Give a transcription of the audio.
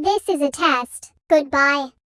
This is a test. Goodbye.